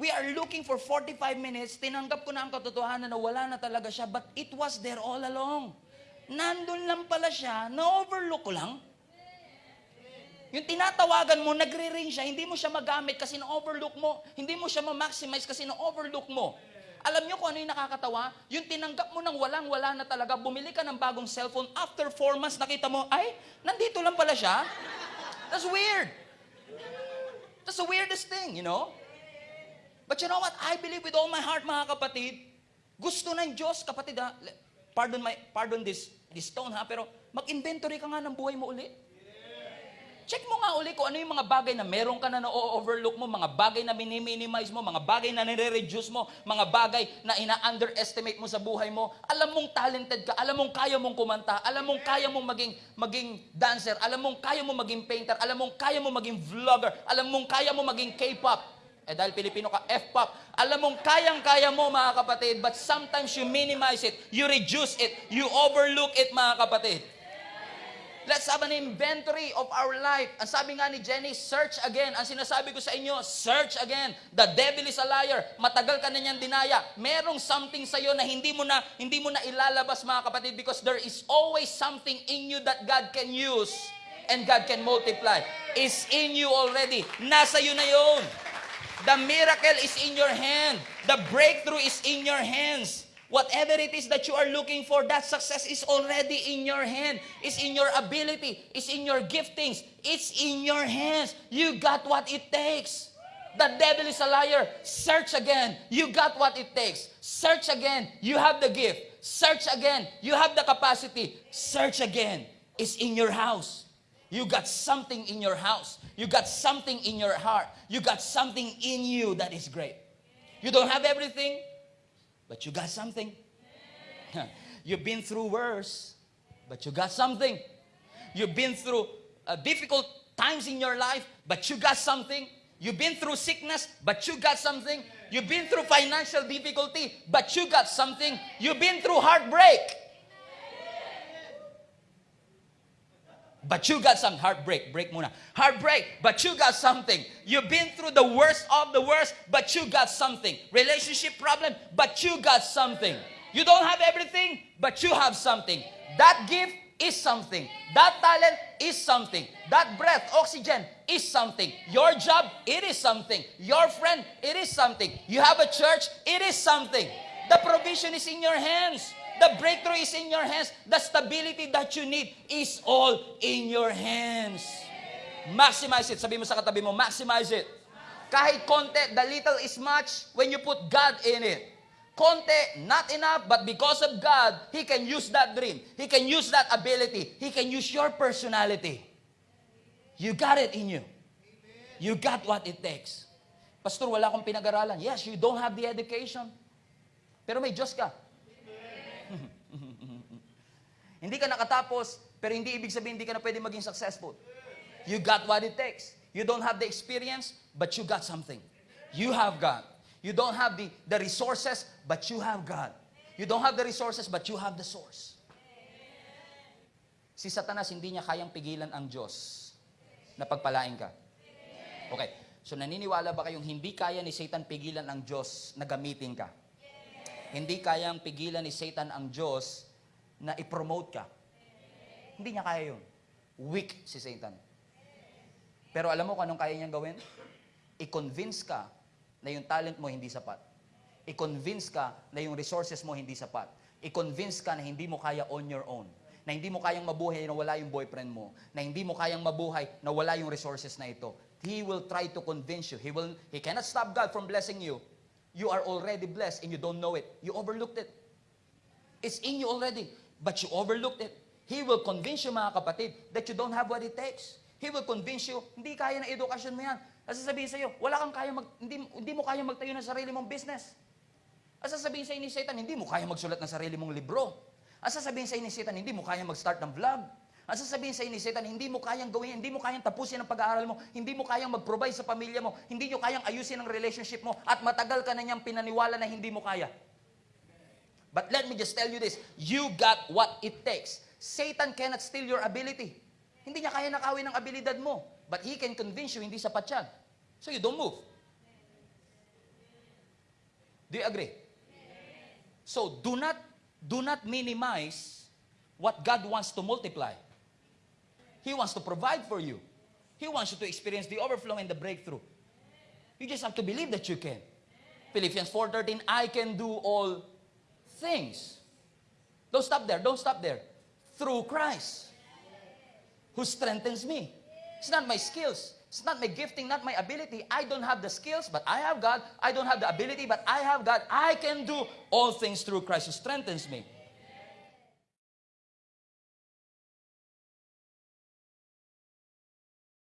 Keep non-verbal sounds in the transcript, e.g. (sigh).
We are looking for 45 minutes. Tinanggap ko na ang katotohanan na wala na talaga siya, but it was there all along. Nandun lang pala siya, na-overlook ko lang. Yung tinatawagan mo, nagre-ring siya, hindi mo siya magamit kasi na-overlook mo. Hindi mo siya ma-maximize kasi na-overlook mo. Alam niyo kung ano yung nakakatawa? Yung tinanggap mo ng walang-wala na talaga, bumili ka ng bagong cellphone, after four months, nakita mo, ay, nandito lang pala siya. That's weird. That's the weirdest thing, you know? But you know what? I believe with all my heart, mga kapatid, gusto ng Diyos, kapatid ha, pardon, my, pardon this, this tone ha, pero mag-inventory ka nga ng buhay mo uli. Check mo nga uli kung ano yung mga bagay na meron ka na na-overlook mo, mga bagay na miniminize mo, mga bagay na nire-reduce mo, mga bagay na ina-underestimate mo sa buhay mo. Alam mong talented ka, alam mong kaya mong kumanta, alam mong kaya mong maging, maging dancer, alam mong kaya mong maging painter, alam mong kaya mong maging vlogger, alam mong kaya mong maging K-pop. Eh dahil Pilipino ka, F-pop. Alam mong kayang-kaya mo mga kapatid, but sometimes you minimize it, you reduce it, you overlook it mga kapatid. Let's have an inventory of our life. Ang sabi nga ni Jenny, search again. Ang sinasabi ko sa inyo, search again. The devil is a liar. Matagal ka na niyang dinaya. Merong something sa iyo na hindi mo na hindi mo na ilalabas mga kapatid because there is always something in you that God can use and God can multiply. Is in you already. Nasa iyo na 'yon. The miracle is in your hand. The breakthrough is in your hands. Whatever it is that you are looking for, that success is already in your hand. It's in your ability. It's in your giftings. It's in your hands. You got what it takes. The devil is a liar. Search again. You got what it takes. Search again. You have the gift. Search again. You have the capacity. Search again. It's in your house. You got something in your house. You got something in your heart. You got something in you that is great. You don't have everything, but you got something. You've been through worse, but you got something. You've been through uh, difficult times in your life, but you got something. You've been through sickness, but you got something. You've been through financial difficulty, but you got something. You've been through heartbreak. But you got some heartbreak. Break muna. Heartbreak, but you got something. You've been through the worst of the worst, but you got something. Relationship problem, but you got something. You don't have everything, but you have something. That gift is something. That talent is something. That breath, oxygen is something. Your job, it is something. Your friend, it is something. You have a church, it is something. The provision is in your hands. The breakthrough is in your hands. The stability that you need is all in your hands. Maximize it. Sabi mo sa katabi mo, maximize it. Kahit konti, the little is much when you put God in it. Konti, not enough, but because of God, He can use that dream. He can use that ability. He can use your personality. You got it in you. You got what it takes. Pastor, wala akong pinag-aralan. Yes, you don't have the education. Pero may Diyos ka. (laughs) Hindi ka nakatapos, pero hindi ibig sabihin hindi ka na pwede maging successful. You got what it takes. You don't have the experience, but you got something. You have God. You don't have the, the resources, but you have God. You don't have the resources, but you have the source. Si Satanas, hindi niya kayang pigilan ang Diyos na pagpalain ka. Okay. So naniniwala ba kayong hindi kaya ni Satan pigilan ang Diyos na gamitin ka? Hindi kayang pigilan ni Satan ang Diyos na i-promote ka. Hindi niya kaya yun. Weak si Satan. Pero alam mo kung anong kaya niyang gawin? I-convince ka na yung talent mo hindi sapat. I-convince ka na yung resources mo hindi sapat. I-convince ka na hindi mo kaya on your own. Na hindi mo kayang mabuhay na wala yung boyfriend mo. Na hindi mo kayang mabuhay na wala yung resources na ito. He will try to convince you. He will he cannot stop God from blessing you. You are already blessed and you don't know it. You overlooked it. It's in you already, but you overlooked it. He will convince you, mga kapatid, that you don't have what it takes. He will convince you, hindi kaya ng edukasyon mo yan. At sasabihin sa iyo, wala kang kaya mag, hindi, hindi mo kaya magtayo ng sarili mong business. At sasabihin sa iyo ni Satan, hindi mo kaya magsulat ng sarili mong libro. At sasabihin sa iyo ni Satan, hindi mo kaya mag-start ng vlog. At sasabihin sa ni Satan, hindi mo kayang gawin, hindi mo kayang tapusin ang pag-aaral mo, hindi mo kayang mag-provide sa pamilya mo, hindi mo kayang ayusin ang relationship mo, at matagal ka na niyang pinaniwala na hindi mo kaya. But let me just tell you this, you got what it takes. Satan cannot steal your ability. Hindi niya kaya nakawin ang abilidad mo. But he can convince you hindi sapat yan. So you don't move. Do you agree? So do not do not minimize what God wants to multiply. He wants to provide for you. He wants you to experience the overflow and the breakthrough. You just have to believe that you can. Philippians 4:13, I can do all things. Don't stop there. Don't stop there. Through Christ who strengthens me. It's not my skills. It's not my gifting, not my ability. I don't have the skills, but I have God. I don't have the ability, but I have God. I can do all things through Christ who strengthens me.